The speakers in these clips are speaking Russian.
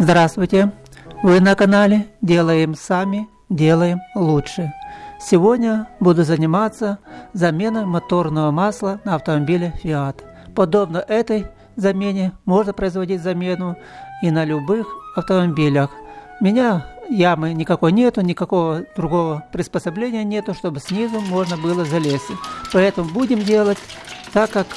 Здравствуйте! Вы на канале «Делаем сами, делаем лучше». Сегодня буду заниматься заменой моторного масла на автомобиле Fiat. Подобно этой замене можно производить замену и на любых автомобилях. У меня ямы никакой нету, никакого другого приспособления нету, чтобы снизу можно было залезть. Поэтому будем делать так, как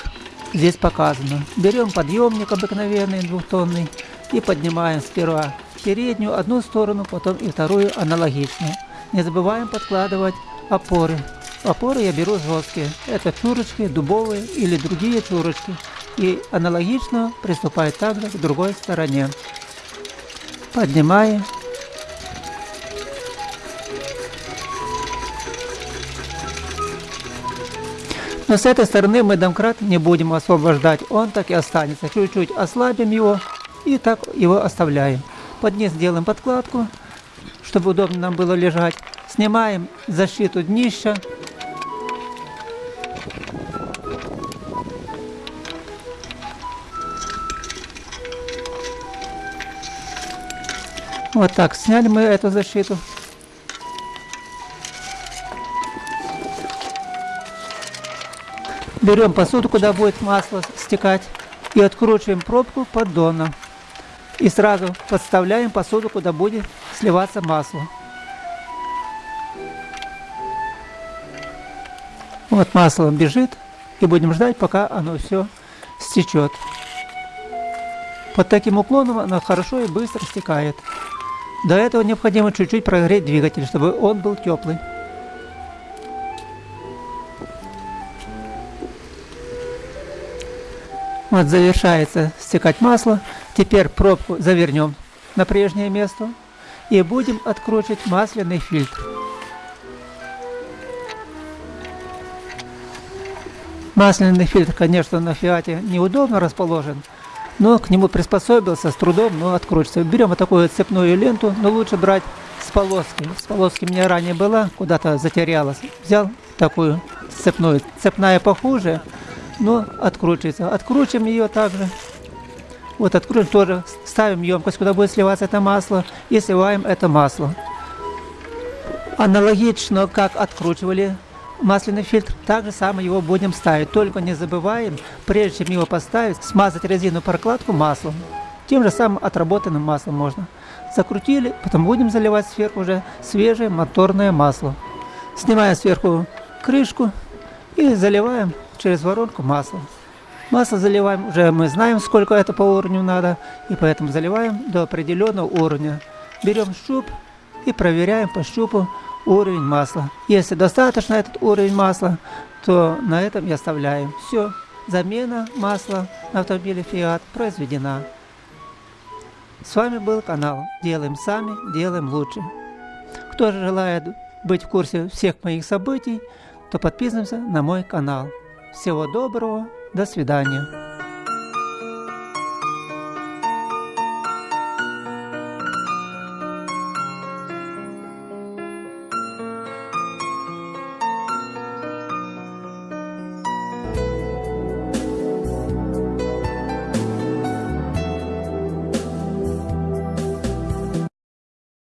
здесь показано. Берем подъемник обыкновенный двухтонный и поднимаем сперва переднюю одну сторону, потом и вторую аналогично. Не забываем подкладывать опоры. Опоры я беру жесткие. Это чурочки, дубовые или другие чурочки. И аналогично приступаю также к другой стороне. Поднимаем. Но с этой стороны мы домкрат не будем освобождать, он так и останется. Чуть-чуть ослабим его и так его оставляем. Под низ делаем подкладку, чтобы удобно нам было лежать. Снимаем защиту днища. Вот так, сняли мы эту защиту. Берем посуду, куда будет масло стекать, и откручиваем пробку поддона. И сразу подставляем посуду, куда будет сливаться масло. Вот масло бежит, и будем ждать, пока оно все стечет. Под таким уклоном оно хорошо и быстро стекает. До этого необходимо чуть-чуть прогреть двигатель, чтобы он был теплый. Вот завершается стекать масло. Теперь пробку завернем на прежнее место и будем откручивать масляный фильтр. Масляный фильтр, конечно, на Фиате неудобно расположен, но к нему приспособился с трудом, но откручивается. Берем вот такую цепную ленту, но лучше брать с полоски. С полоски у меня ранее была, куда-то затерялась. Взял такую цепную. Цепная похуже, но откручивается. Откручиваем ее также. Вот откручиваем тоже, ставим емкость, куда будет сливаться это масло, и сливаем это масло. Аналогично, как откручивали масляный фильтр, так же самое его будем ставить. Только не забываем, прежде чем его поставить, смазать резину прокладку маслом. Тем же самым отработанным маслом можно. Закрутили, потом будем заливать сверху уже свежее моторное масло. Снимаем сверху крышку и заливаем через воронку масло. Масло заливаем, уже мы знаем, сколько это по уровню надо, и поэтому заливаем до определенного уровня. Берем щуп и проверяем по щупу уровень масла. Если достаточно этот уровень масла, то на этом и оставляем. Все, замена масла на автомобиле Fiat произведена. С вами был канал «Делаем сами, делаем лучше». Кто же желает быть в курсе всех моих событий, то подписываемся на мой канал. Всего доброго, до свидания.